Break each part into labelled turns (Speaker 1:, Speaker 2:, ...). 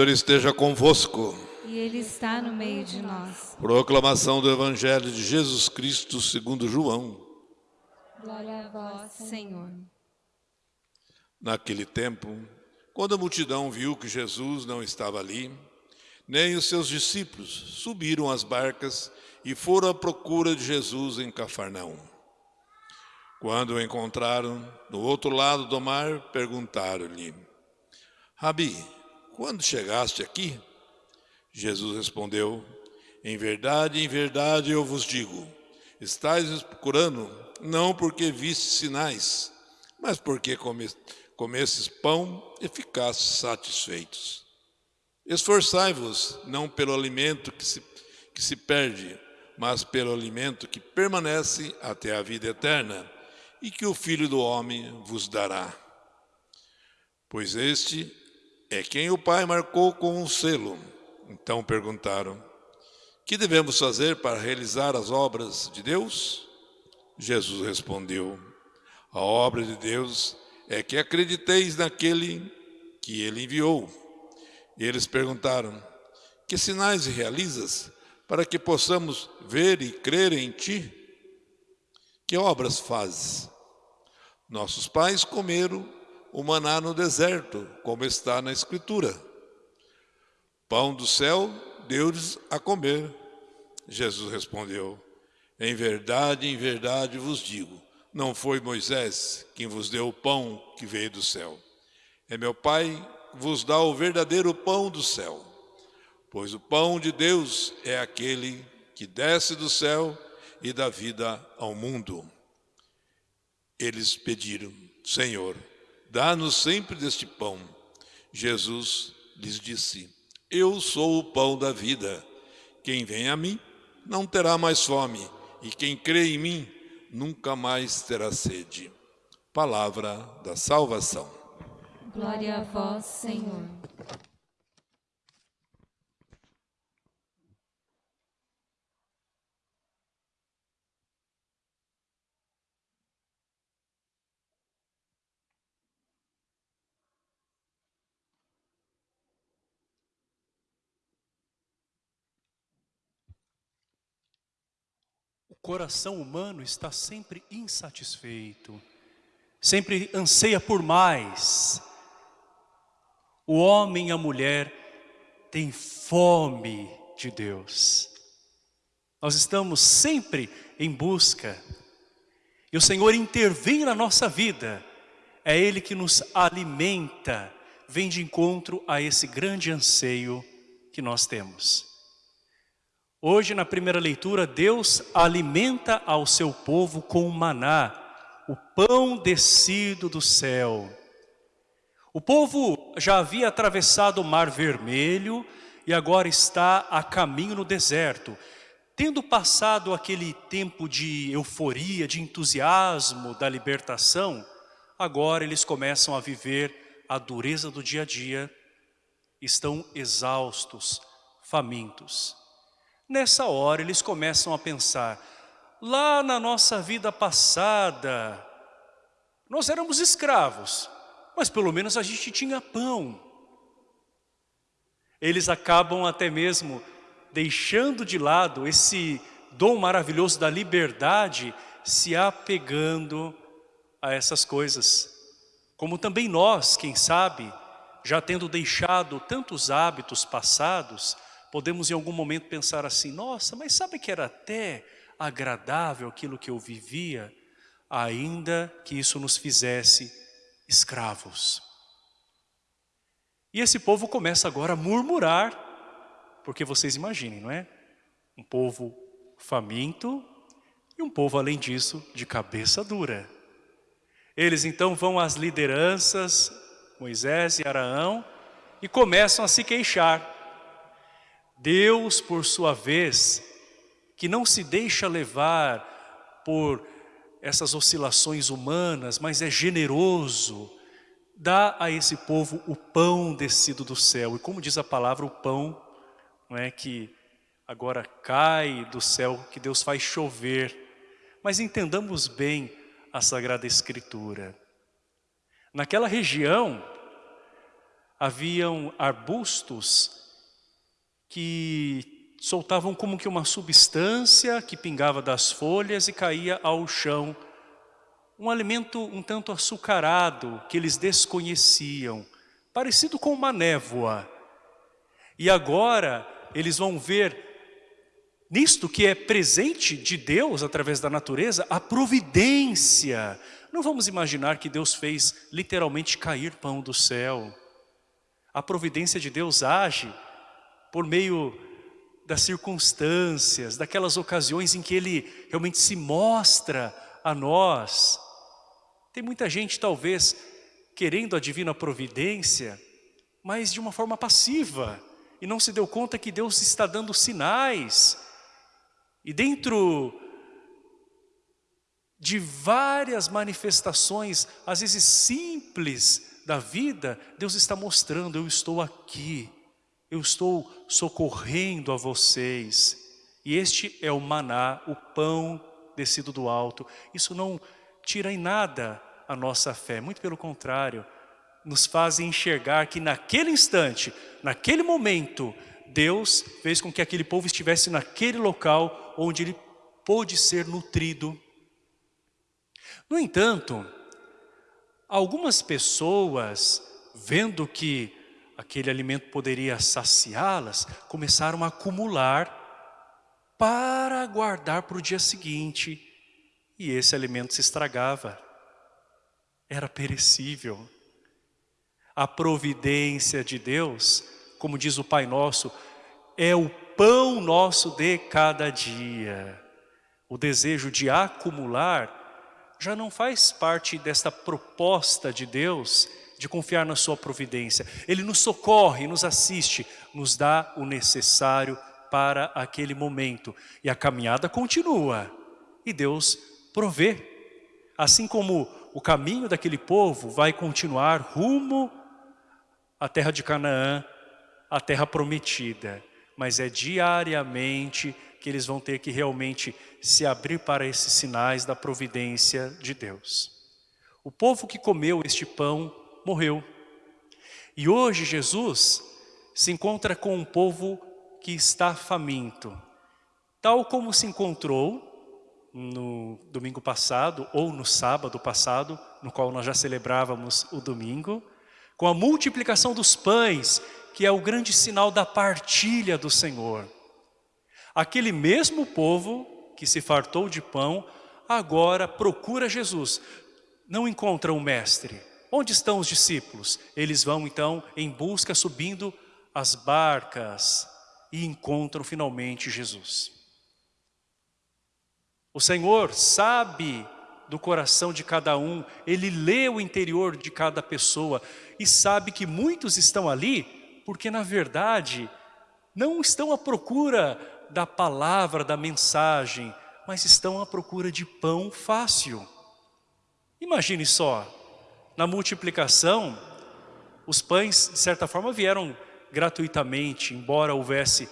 Speaker 1: Senhor esteja convosco.
Speaker 2: E Ele está no meio de nós.
Speaker 1: Proclamação do Evangelho de Jesus Cristo segundo João.
Speaker 2: Glória a vós, Senhor.
Speaker 1: Naquele tempo, quando a multidão viu que Jesus não estava ali, nem os seus discípulos subiram às barcas e foram à procura de Jesus em Cafarnaum. Quando o encontraram no outro lado do mar, perguntaram-lhe: Rabi, quando chegaste aqui? Jesus respondeu, em verdade, em verdade eu vos digo, estáis procurando não porque viste sinais, mas porque comestes pão e ficastes satisfeitos. Esforçai-vos não pelo alimento que se, que se perde, mas pelo alimento que permanece até a vida eterna, e que o Filho do Homem vos dará. Pois este é quem o Pai marcou com um selo. Então perguntaram, que devemos fazer para realizar as obras de Deus? Jesus respondeu, a obra de Deus é que acrediteis naquele que ele enviou. E eles perguntaram, que sinais realizas para que possamos ver e crer em ti? Que obras fazes? Nossos pais comeram o maná no deserto, como está na Escritura. Pão do céu deu-lhes a comer. Jesus respondeu, em verdade, em verdade vos digo, não foi Moisés quem vos deu o pão que veio do céu. É meu Pai que vos dá o verdadeiro pão do céu. Pois o pão de Deus é aquele que desce do céu e dá vida ao mundo. Eles pediram, Senhor, Dá-nos sempre deste pão. Jesus lhes disse, Eu sou o pão da vida. Quem vem a mim não terá mais fome, e quem crê em mim nunca mais terá sede. Palavra da salvação.
Speaker 2: Glória a vós, Senhor.
Speaker 3: Coração humano está sempre insatisfeito, sempre anseia por mais. O homem e a mulher têm fome de Deus. Nós estamos sempre em busca. E o Senhor intervém na nossa vida. É Ele que nos alimenta, vem de encontro a esse grande anseio que nós temos. Hoje, na primeira leitura, Deus alimenta ao seu povo com o maná, o pão descido do céu. O povo já havia atravessado o Mar Vermelho e agora está a caminho no deserto. Tendo passado aquele tempo de euforia, de entusiasmo da libertação, agora eles começam a viver a dureza do dia a dia, estão exaustos, famintos. Nessa hora eles começam a pensar, lá na nossa vida passada, nós éramos escravos, mas pelo menos a gente tinha pão. Eles acabam até mesmo deixando de lado esse dom maravilhoso da liberdade, se apegando a essas coisas. Como também nós, quem sabe, já tendo deixado tantos hábitos passados, podemos em algum momento pensar assim, nossa, mas sabe que era até agradável aquilo que eu vivia, ainda que isso nos fizesse escravos. E esse povo começa agora a murmurar, porque vocês imaginem, não é? Um povo faminto e um povo, além disso, de cabeça dura. Eles então vão às lideranças, Moisés e Araão, e começam a se queixar. Deus, por sua vez, que não se deixa levar por essas oscilações humanas, mas é generoso, dá a esse povo o pão descido do céu. E como diz a palavra, o pão não é que agora cai do céu, que Deus faz chover. Mas entendamos bem a Sagrada Escritura. Naquela região, haviam arbustos que soltavam como que uma substância que pingava das folhas e caía ao chão um alimento um tanto açucarado que eles desconheciam, parecido com uma névoa. E agora eles vão ver nisto que é presente de Deus através da natureza, a providência. Não vamos imaginar que Deus fez literalmente cair pão do céu. A providência de Deus age por meio das circunstâncias, daquelas ocasiões em que Ele realmente se mostra a nós. Tem muita gente talvez querendo a divina providência, mas de uma forma passiva, e não se deu conta que Deus está dando sinais. E dentro de várias manifestações, às vezes simples da vida, Deus está mostrando, eu estou aqui, eu estou socorrendo a vocês. E este é o maná, o pão descido do alto. Isso não tira em nada a nossa fé, muito pelo contrário, nos fazem enxergar que naquele instante, naquele momento, Deus fez com que aquele povo estivesse naquele local onde ele pôde ser nutrido. No entanto, algumas pessoas, vendo que aquele alimento poderia saciá-las, começaram a acumular para guardar para o dia seguinte e esse alimento se estragava. Era perecível. A providência de Deus, como diz o Pai Nosso, é o pão nosso de cada dia. O desejo de acumular já não faz parte desta proposta de Deus de confiar na sua providência. Ele nos socorre, nos assiste, nos dá o necessário para aquele momento. E a caminhada continua. E Deus prover. Assim como o caminho daquele povo vai continuar rumo à terra de Canaã, à terra prometida. Mas é diariamente que eles vão ter que realmente se abrir para esses sinais da providência de Deus. O povo que comeu este pão morreu. E hoje Jesus se encontra com um povo que está faminto. Tal como se encontrou no domingo passado ou no sábado passado, no qual nós já celebrávamos o domingo, com a multiplicação dos pães, que é o grande sinal da partilha do Senhor. Aquele mesmo povo que se fartou de pão, agora procura Jesus. Não encontra o mestre. Onde estão os discípulos? Eles vão então em busca, subindo as barcas e encontram finalmente Jesus. O Senhor sabe do coração de cada um, Ele lê o interior de cada pessoa e sabe que muitos estão ali porque na verdade não estão à procura da palavra, da mensagem, mas estão à procura de pão fácil. Imagine só, na multiplicação, os pães de certa forma vieram gratuitamente, embora houvesse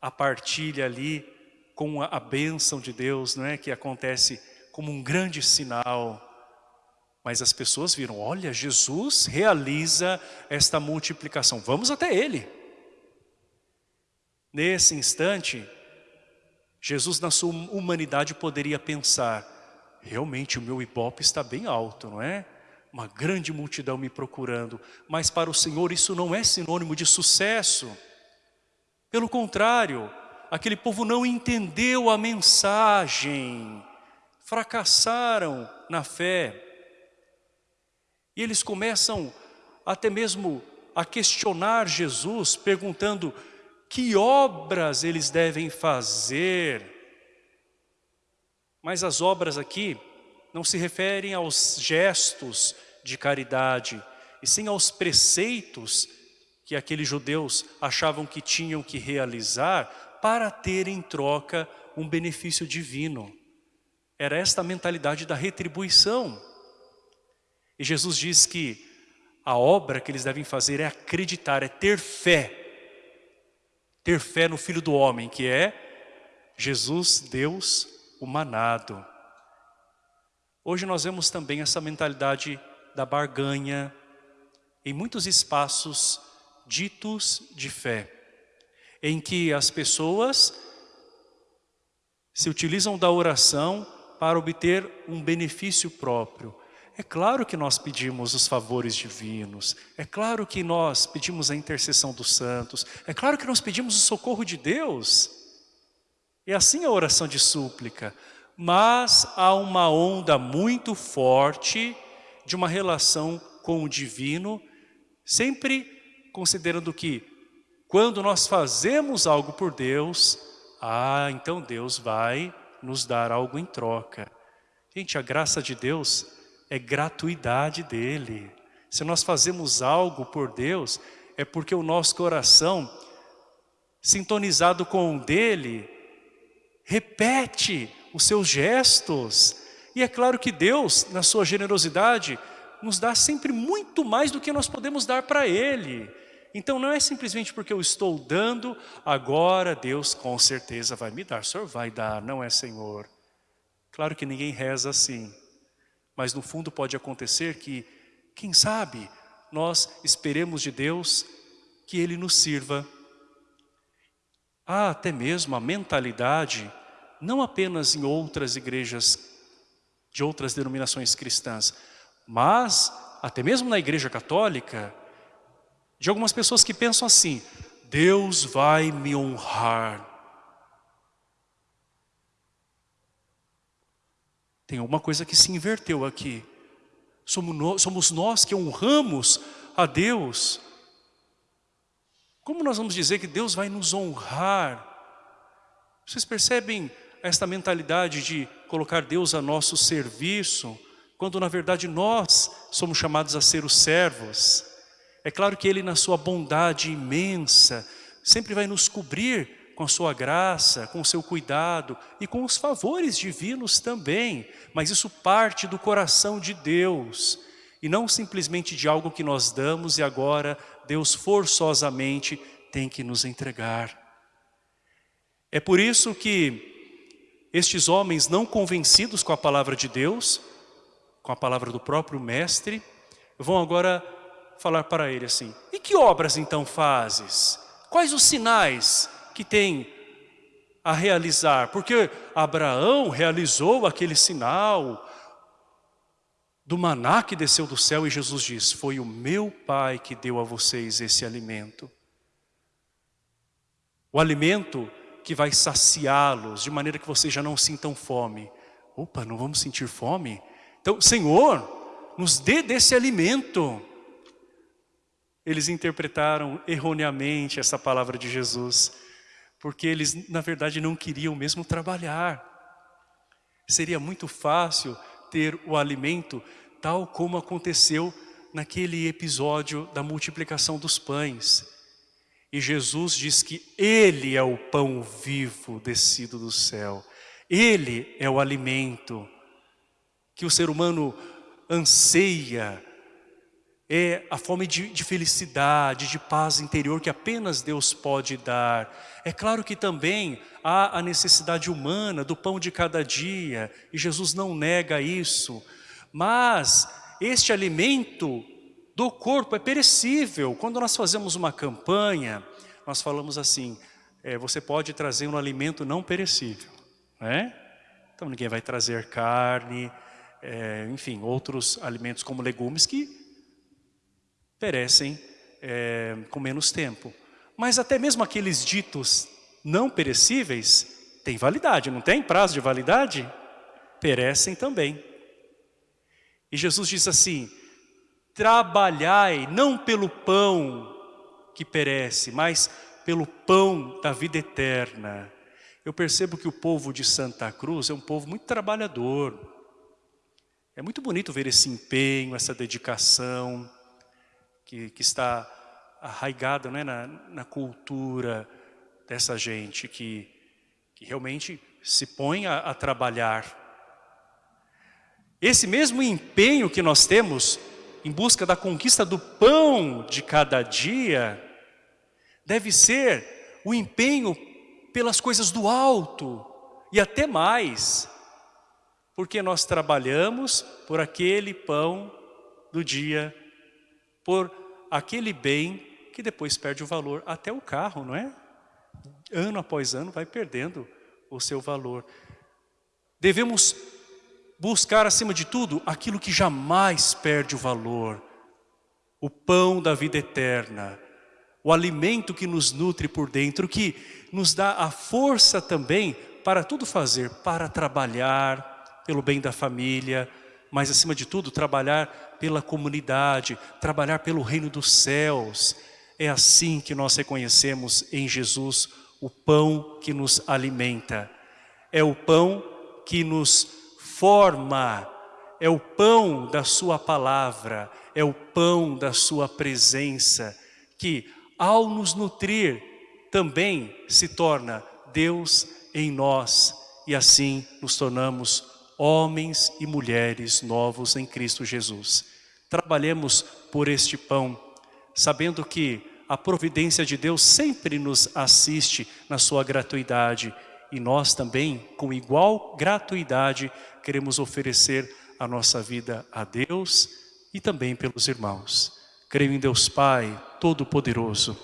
Speaker 3: a partilha ali com a, bênção de Deus, não é? que acontece como um grande sinal. Mas as pessoas viram, olha, Jesus realiza esta multiplicação, vamos até Ele. Nesse instante, Jesus na sua humanidade poderia pensar, realmente o meu ibope está bem alto, não é? Uma grande multidão me procurando. Mas para o Senhor isso não é sinônimo de sucesso. Pelo contrário, aquele povo não entendeu a mensagem, fracassaram na fé. E eles começam até mesmo a questionar Jesus, perguntando que obras eles devem fazer. Mas as obras aqui não se referem aos gestos de caridade, e sim aos preceitos que aqueles judeus achavam que tinham que realizar para ter em troca um benefício divino. Era esta a mentalidade da retribuição. E Jesus diz que a obra que eles devem fazer é acreditar, é ter fé. Ter fé no Filho do Homem, que é Jesus, Deus humanado. Hoje nós vemos também essa mentalidade da barganha em muitos espaços ditos de fé, em que as pessoas se utilizam da oração para obter um benefício próprio. É claro que nós pedimos os favores divinos, é claro que nós pedimos a intercessão dos santos, é claro que nós pedimos o socorro de Deus. E assim a oração de súplica, mas há uma onda muito forte de uma relação com o divino, sempre considerando que quando nós fazemos algo por Deus, ah, então Deus vai nos dar algo em troca. Gente, a graça de Deus é gratuidade dele. Se nós fazemos algo por Deus, é porque o nosso coração, sintonizado com o dele, repete os seus gestos. E é claro que Deus, na sua generosidade, nos dá sempre muito mais do que nós podemos dar para Ele. Então não é simplesmente porque eu estou dando, agora Deus com certeza vai me dar. O Senhor vai dar, não é Senhor. Claro que ninguém reza assim. Mas no fundo pode acontecer que, quem sabe, nós esperemos de Deus que Ele nos sirva. Há até mesmo a mentalidade não apenas em outras igrejas de outras denominações cristãs, mas até mesmo na igreja católica, de algumas pessoas que pensam assim, Deus vai me honrar. Tem alguma coisa que se inverteu aqui. Somos nós que honramos a Deus. Como nós vamos dizer que Deus vai nos honrar? Vocês percebem esta mentalidade de colocar Deus a nosso serviço, quando na verdade nós somos chamados a ser os servos. É claro que Ele na sua bondade imensa, sempre vai nos cobrir com a sua graça, com o seu cuidado e com os favores divinos também. Mas isso parte do coração de Deus e não simplesmente de algo que nós damos e agora Deus forçosamente tem que nos entregar. É por isso que estes homens não convencidos com a palavra de Deus, com a palavra do próprio mestre, vão agora falar para ele assim, e que obras então fazes? Quais os sinais que tem a realizar? Porque Abraão realizou aquele sinal do maná que desceu do céu e Jesus diz, foi o meu pai que deu a vocês esse alimento. O alimento que vai saciá-los, de maneira que vocês já não sintam fome. Opa, não vamos sentir fome? Então, Senhor, nos dê desse alimento. Eles interpretaram erroneamente essa palavra de Jesus, porque eles, na verdade, não queriam mesmo trabalhar. Seria muito fácil ter o alimento tal como aconteceu naquele episódio da multiplicação dos pães. E Jesus diz que Ele é o pão vivo descido do céu. Ele é o alimento que o ser humano anseia. É a fome de, de felicidade, de paz interior que apenas Deus pode dar. É claro que também há a necessidade humana do pão de cada dia. E Jesus não nega isso. Mas este alimento do corpo é perecível. Quando nós fazemos uma campanha, nós falamos assim, é, você pode trazer um alimento não perecível. Né? Então ninguém vai trazer carne, é, enfim, outros alimentos como legumes que perecem é, com menos tempo. Mas até mesmo aqueles ditos não perecíveis têm validade, não tem prazo de validade? Perecem também. E Jesus diz assim, trabalhai não pelo pão que perece, mas pelo pão da vida eterna. Eu percebo que o povo de Santa Cruz é um povo muito trabalhador. É muito bonito ver esse empenho, essa dedicação que, que está arraigada né, na, na cultura dessa gente que, que realmente se põe a, a trabalhar. Esse mesmo empenho que nós temos em busca da conquista do pão de cada dia, deve ser o empenho pelas coisas do alto e até mais, porque nós trabalhamos por aquele pão do dia, por aquele bem que depois perde o valor, até o carro, não é? Ano após ano vai perdendo o seu valor. Devemos buscar acima de tudo aquilo que jamais perde o valor, o pão da vida eterna, o alimento que nos nutre por dentro, que nos dá a força também para tudo fazer, para trabalhar pelo bem da família, mas acima de tudo trabalhar pela comunidade, trabalhar pelo reino dos céus. É assim que nós reconhecemos em Jesus o pão que nos alimenta. É o pão que nos forma, é o pão da sua palavra, é o pão da sua presença, que ao nos nutrir, também se torna Deus em nós e assim nos tornamos homens e mulheres novos em Cristo Jesus. Trabalhemos por este pão, sabendo que a providência de Deus sempre nos assiste na sua gratuidade e nós também, com igual gratuidade, queremos oferecer a nossa vida a Deus e também pelos irmãos. Creio em Deus Pai, Todo-Poderoso,